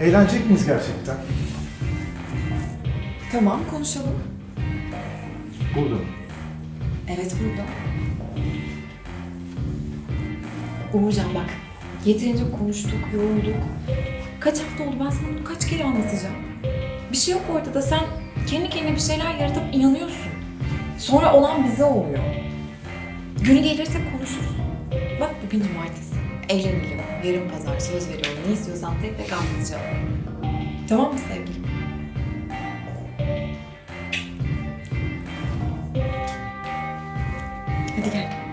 Eğlenecek miyiz gerçekten? Tamam konuşalım. Burada mı? Evet burada. Uğurcan bak. Yeterince konuştuk, yorulduk. Kaç hafta oldu ben sana bunu kaç kere anlatacağım. Bir şey yok ortada sen kendi kendine bir şeyler yaratıp inanıyorsun. Sonra olan bize oluyor. Günü gelirse konuşuruz. Bak bugün cumartesi. Eğlenelim. Yarın pazar söz veriyorum. Ne istiyorsan tek tek anlatacağım. Tamam mı sevgilim? Hadi gel.